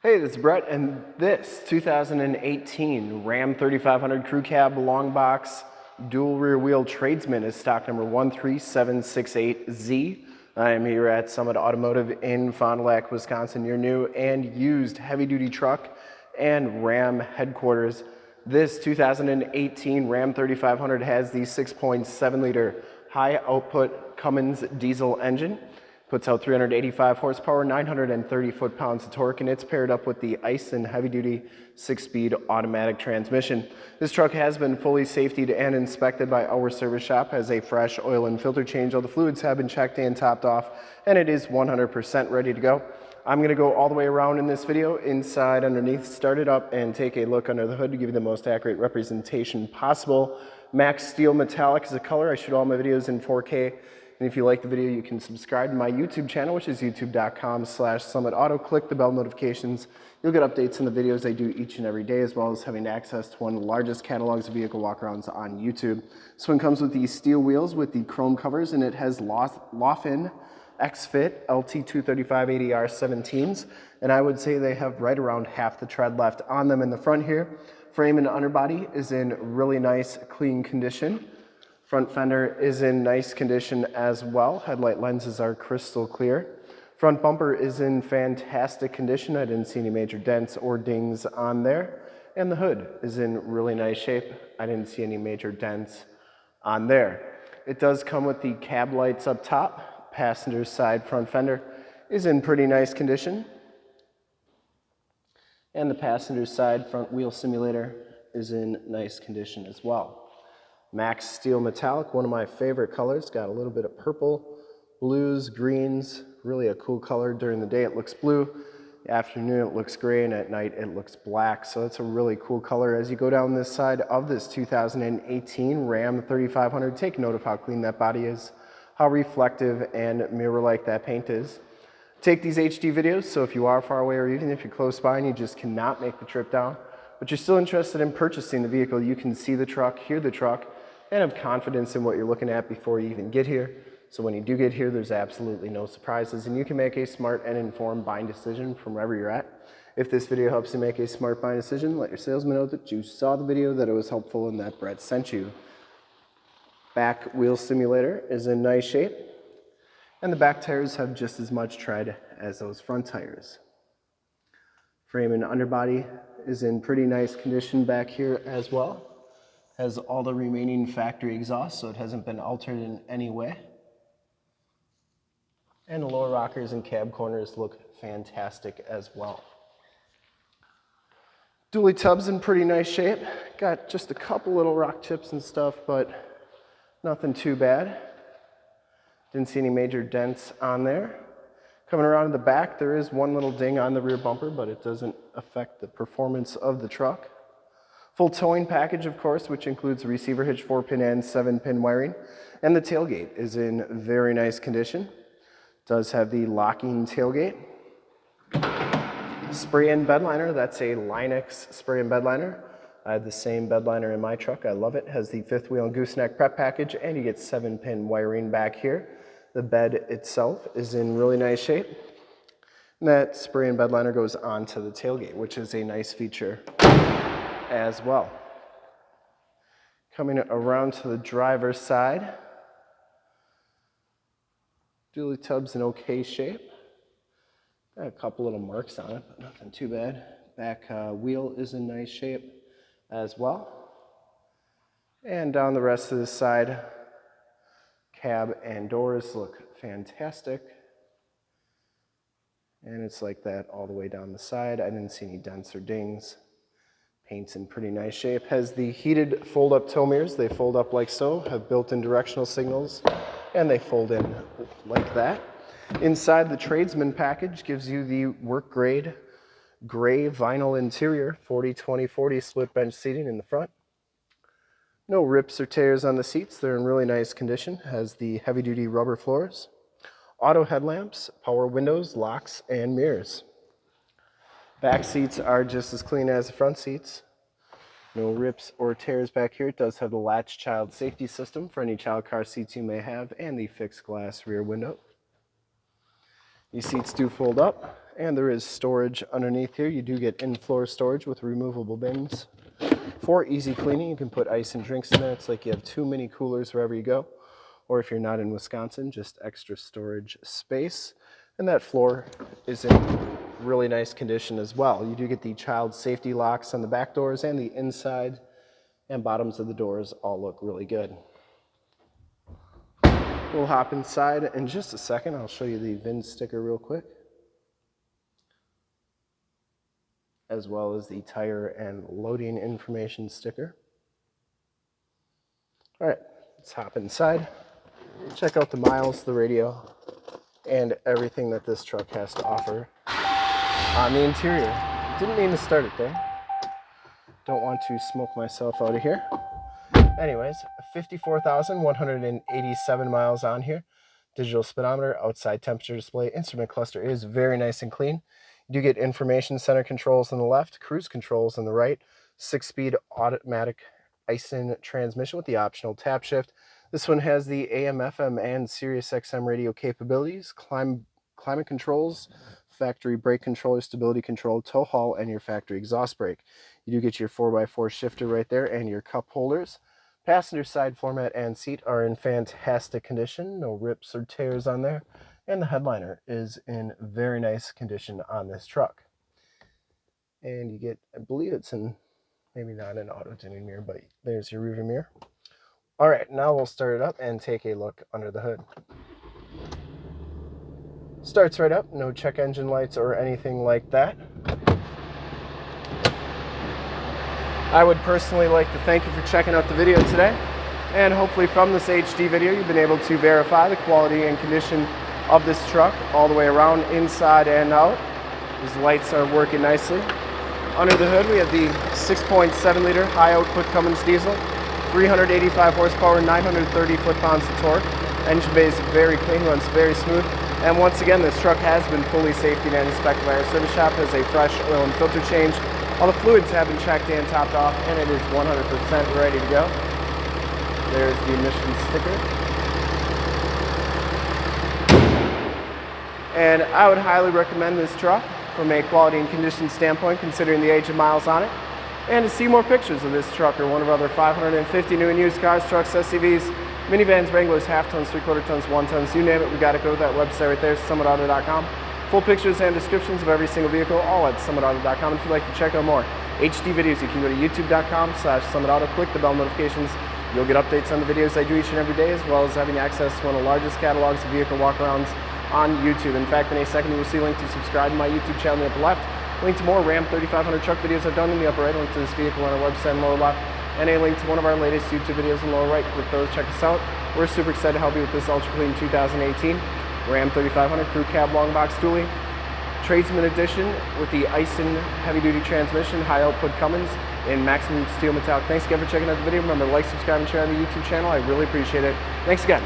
Hey, this is Brett, and this 2018 Ram 3500 Crew Cab Long Box Dual Rear Wheel Tradesman is stock number 13768Z. I am here at Summit Automotive in Fond du Lac, Wisconsin, your new and used heavy-duty truck and Ram headquarters. This 2018 Ram 3500 has the 6.7 liter high output Cummins diesel engine. Puts out 385 horsepower, 930 foot-pounds of torque, and it's paired up with the Aisin heavy-duty six-speed automatic transmission. This truck has been fully safetied and inspected by our service shop, has a fresh oil and filter change. All the fluids have been checked and topped off, and it is 100% ready to go. I'm gonna go all the way around in this video, inside, underneath, start it up, and take a look under the hood to give you the most accurate representation possible. Max Steel Metallic is a color. I shoot all my videos in 4K. And if you like the video, you can subscribe to my YouTube channel, which is youtube.com slash summitauto. Click the bell notifications. You'll get updates on the videos I do each and every day, as well as having access to one of the largest catalogs of vehicle walkarounds on YouTube. This one comes with these steel wheels with the chrome covers, and it has Laufenn X-Fit LT235-80R 17s. And I would say they have right around half the tread left on them in the front here. Frame and underbody is in really nice, clean condition. Front fender is in nice condition as well. Headlight lenses are crystal clear. Front bumper is in fantastic condition. I didn't see any major dents or dings on there. And the hood is in really nice shape. I didn't see any major dents on there. It does come with the cab lights up top. Passenger side front fender is in pretty nice condition. And the passenger side front wheel simulator is in nice condition as well. Max Steel Metallic, one of my favorite colors. Got a little bit of purple, blues, greens, really a cool color. During the day it looks blue, the afternoon it looks gray, and at night it looks black. So it's a really cool color. As you go down this side of this 2018 Ram 3500, take note of how clean that body is, how reflective and mirror-like that paint is. Take these HD videos, so if you are far away or even if you're close by and you just cannot make the trip down, but you're still interested in purchasing the vehicle, you can see the truck, hear the truck, and have confidence in what you're looking at before you even get here. So when you do get here, there's absolutely no surprises and you can make a smart and informed buying decision from wherever you're at. If this video helps you make a smart buying decision, let your salesman know that you saw the video, that it was helpful, and that Brett sent you. Back wheel simulator is in nice shape, and the back tires have just as much tread as those front tires. Frame and underbody is in pretty nice condition back here as well has all the remaining factory exhaust, so it hasn't been altered in any way. And the lower rockers and cab corners look fantastic as well. Dually tub's in pretty nice shape. Got just a couple little rock chips and stuff, but nothing too bad. Didn't see any major dents on there. Coming around to the back, there is one little ding on the rear bumper, but it doesn't affect the performance of the truck. Full towing package, of course, which includes receiver hitch, 4-pin and 7-pin wiring. And the tailgate is in very nice condition. Does have the locking tailgate. Spray in bed liner, that's a Line-X spray in bed liner. I have the same bed liner in my truck, I love it. Has the fifth wheel and gooseneck prep package and you get 7-pin wiring back here. The bed itself is in really nice shape. And that spray and bed liner goes onto the tailgate, which is a nice feature as well. Coming around to the driver's side. Dually tub's in okay shape. Got a couple little marks on it, but nothing too bad. Back uh, wheel is in nice shape as well. And down the rest of the side, cab and doors look fantastic. And it's like that all the way down the side. I didn't see any dents or dings. Paint's in pretty nice shape. Has the heated fold-up mirrors. They fold up like so, have built-in directional signals, and they fold in like that. Inside the tradesman package gives you the work grade gray vinyl interior, 40-20-40 split bench seating in the front. No rips or tears on the seats. They're in really nice condition. Has the heavy duty rubber floors, auto headlamps, power windows, locks, and mirrors. Back seats are just as clean as the front seats. No rips or tears back here. It does have the latch child safety system for any child car seats you may have and the fixed glass rear window. These seats do fold up And there is storage underneath here. You do get in-floor storage with removable bins. For easy cleaning, you can put ice and drinks in there. It's like you have two mini coolers wherever you go. Or if you're not in Wisconsin, just extra storage space. And that floor is in really nice condition as well. You do get the child safety locks on the back doors and the inside and bottoms of the doors all look really good. We'll hop inside in just a second. I'll show you the VIN sticker real quick. As well as the tire and loading information sticker. All right, let's hop inside. Check out the miles, the radio, and everything that this truck has to offer on the interior. Didn't mean to start it there. Don't want to smoke myself out of here. Anyways, 54,187 miles on here. Digital speedometer, outside temperature display, instrument cluster is very nice and clean. You do get information center controls on the left, cruise controls on the right, six-speed automatic Aisin transmission with the optional tap shift. This one has the AM, FM, and Sirius XM radio capabilities, clim climate controls, factory brake controller, stability control, tow haul, and your factory exhaust brake. You do get your 4x4 shifter right there and your cup holders. Passenger side floor mat and seat are in fantastic condition, no rips or tears on there. And the headliner is in very nice condition on this truck. And you get, I believe it's in, maybe not an auto dimming mirror, but there's your rearview mirror. All right, now we'll start it up and take a look under the hood. Starts right up, no check engine lights or anything like that. I would personally like to thank you for checking out the video today. And hopefully from this HD video, you've been able to verify the quality and condition of this truck all the way around, inside and out. These lights are working nicely. Under the hood, we have the 6.7 liter high output Cummins diesel, 385 horsepower, 930 foot-pounds of torque. Engine bay is very clean, runs very smooth. And once again, this truck has been fully safety and inspected by our service shop, has a fresh oil and filter change. All the fluids have been checked and topped off, and it is 100% ready to go. There's the emission sticker. And I would highly recommend this truck from a quality and condition standpoint, considering the age of miles on it. And to see more pictures of this truck or one of our other 550 new and used cars, trucks, SUVs, minivans, Wranglers, half tons, three quarter tons, one tons, you name it, we got to go to that website right there, summitauto.com. Full pictures and descriptions of every single vehicle, all at summitauto.com. If you'd like to check out more HD videos, you can go to youtube.com slash summitauto, click the bell notifications. You'll get updates on the videos I do each and every day, as well as having access to one of the largest catalogs of vehicle walkarounds on YouTube. In fact, in a second, you will see a link to subscribe to my YouTube channel in the upper left, link to more Ram 3500 truck videos I've done in the upper right, link to this vehicle on our website in the lower left, and a link to one of our latest YouTube videos in the lower right. With those, check us out. We're super excited to help you with this Ultra Clean 2018 Ram 3500 Crew Cab Long Box Dually. Tradesman Edition with the Aisin heavy duty transmission, high output Cummins and maximum steel metallic. Thanks again for checking out the video. Remember to like, subscribe, and share on the YouTube channel. I really appreciate it. Thanks again.